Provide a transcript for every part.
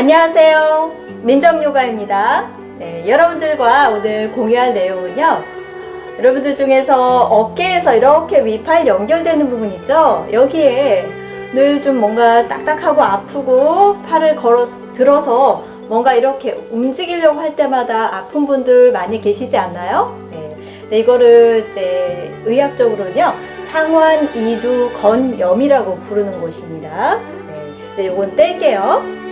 안녕하세요. 민정요가입니다. 네, 여러분들과 오늘 공유할 내용은요. 여러분들 중에서 어깨에서 이렇게 위팔 연결되는 부분 있죠? 여기에 늘 좀 뭔가 딱딱하고 아프고 팔을 걸어 들어서 뭔가 이렇게 움직이려고 할 때마다 아픈 분들 많이 계시지 않나요? 네, 네 이거를 이제 의학적으로는요. 상완 이두 건염이라고 부르는 곳입니다. 네, 네, 요건 뗄게요.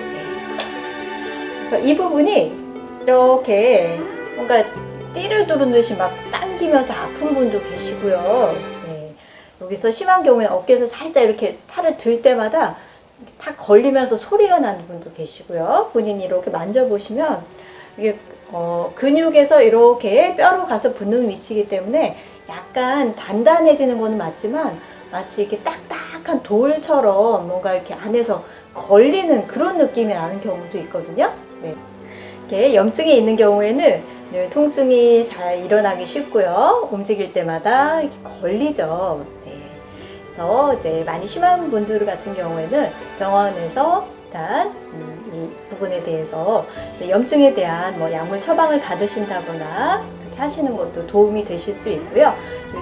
그래서 이 부분이 이렇게 뭔가 띠를 두른 듯이 막 당기면서 아픈 분도 계시고요. 네. 여기서 심한 경우에 어깨에서 살짝 이렇게 팔을 들 때마다 탁 걸리면서 소리가 나는 분도 계시고요. 본인이 이렇게 만져보시면 이게 어, 근육에서 이렇게 뼈로 가서 붙는 위치이기 때문에 약간 단단해지는 거는 맞지만 마치 이렇게 딱딱한 돌처럼 뭔가 이렇게 안에서 걸리는 그런 느낌이 나는 경우도 있거든요. 네. 이렇게 염증이 있는 경우에는 늘 통증이 잘 일어나기 쉽고요. 움직일 때마다 이렇게 걸리죠. 네. 그래서 이제 많이 심한 분들 같은 경우에는 병원에서 일단 음, 이 부분에 대해서 염증에 대한 뭐 약물 처방을 받으신다거나 이렇게 하시는 것도 도움이 되실 수 있고요.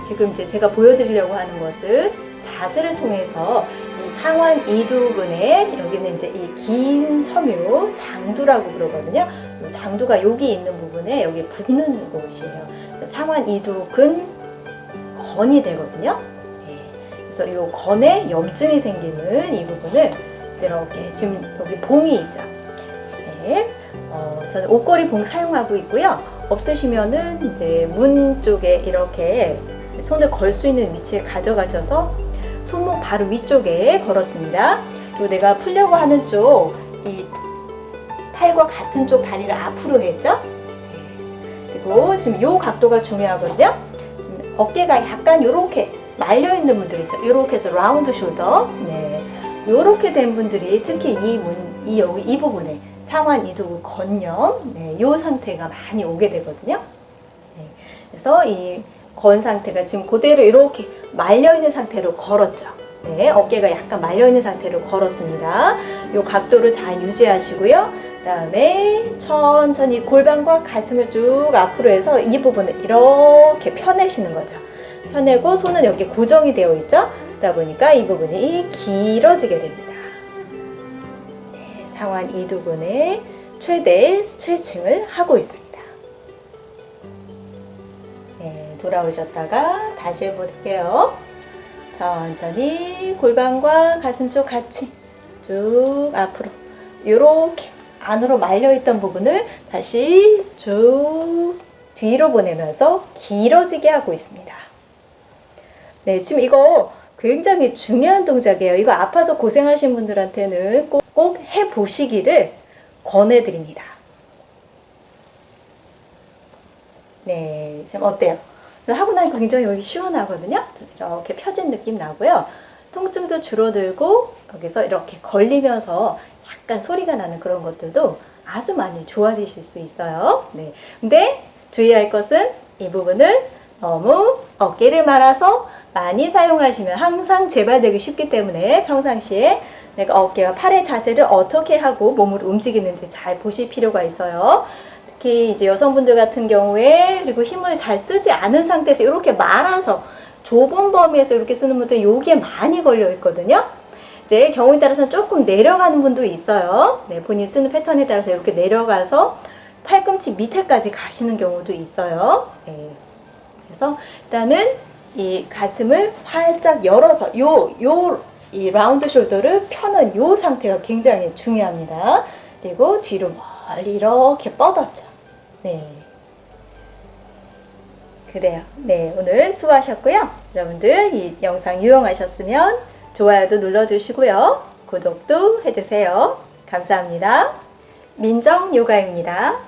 지금 이제 제가 보여드리려고 하는 것은 자세를 통해서 상완 이두근에 여기는 이제 이 긴 섬유 장두라고 그러거든요. 장두가 여기 있는 부분에 여기 붙는 곳이에요. 상완 이두근 건이 되거든요. 예. 그래서 이 건에 염증이 생기는 이 부분을 이렇게 지금 여기 봉이 있죠. 네. 어, 저는 옷걸이 봉 사용하고 있고요. 없으시면은 이제 문 쪽에 이렇게 손을 걸 수 있는 위치에 가져가셔서 손목 바로 위쪽에 걸었습니다. 그리고 내가 풀려고 하는 쪽, 이 팔과 같은 쪽 다리를 앞으로 했죠? 그리고 지금 이 각도가 중요하거든요. 어깨가 약간 이렇게 말려 있는 분들 있죠. 이렇게 해서 라운드 숄더. 네. 이렇게 된 분들이 특히 이 문, 이 여기 이 부분에 상완 이두 건염, 네, 이 상태가 많이 오게 되거든요. 네. 그래서 이 건 상태가 지금 그대로 이렇게 말려있는 상태로 걸었죠. 네, 어깨가 약간 말려있는 상태로 걸었습니다. 이 각도를 잘 유지하시고요. 그 다음에 천천히 골반과 가슴을 쭉 앞으로 해서 이 부분을 이렇게 펴내시는 거죠. 펴내고 손은 여기 고정이 되어 있죠. 그러다 보니까 이 부분이 길어지게 됩니다. 네, 상완 이두근의 최대 스트레칭을 하고 있습니다. 돌아오셨다가 다시 해볼게요. 천천히 골반과 가슴 쪽 같이 쭉 앞으로 이렇게 안으로 말려있던 부분을 다시 쭉 뒤로 보내면서 길어지게 하고 있습니다. 네, 지금 이거 굉장히 중요한 동작이에요. 이거 아파서 고생하신 분들한테는 꼭, 꼭 해보시기를 권해드립니다. 네, 지금 어때요? 하고 나니까 굉장히 여기 시원하거든요. 이렇게 펴진 느낌 나고요. 통증도 줄어들고 여기서 이렇게 걸리면서 약간 소리가 나는 그런 것들도 아주 많이 좋아지실 수 있어요. 네. 근데 주의할 것은 이 부분은 너무 어깨를 말아서 많이 사용하시면 항상 재발되기 쉽기 때문에 평상시에 내가 어깨와 팔의 자세를 어떻게 하고 몸을 움직이는지 잘 보실 필요가 있어요. 특히 이제 여성분들 같은 경우에 그리고 힘을 잘 쓰지 않은 상태에서 이렇게 말아서 좁은 범위에서 이렇게 쓰는 분들 여기에 많이 걸려 있거든요. 네, 경우에 따라서는 조금 내려가는 분도 있어요. 네, 본인 쓰는 패턴에 따라서 이렇게 내려가서 팔꿈치 밑에까지 가시는 경우도 있어요. 네. 그래서 일단은 이 가슴을 활짝 열어서 요, 요, 이 라운드 숄더를 펴는 요 상태가 굉장히 중요합니다. 그리고 뒤로 멀리 이렇게 뻗었죠. 네. 그래요. 네, 오늘 수고하셨고요. 여러분들 이 영상 유용하셨으면 좋아요도 눌러주시고요. 구독도 해주세요. 감사합니다. 민정요가입니다.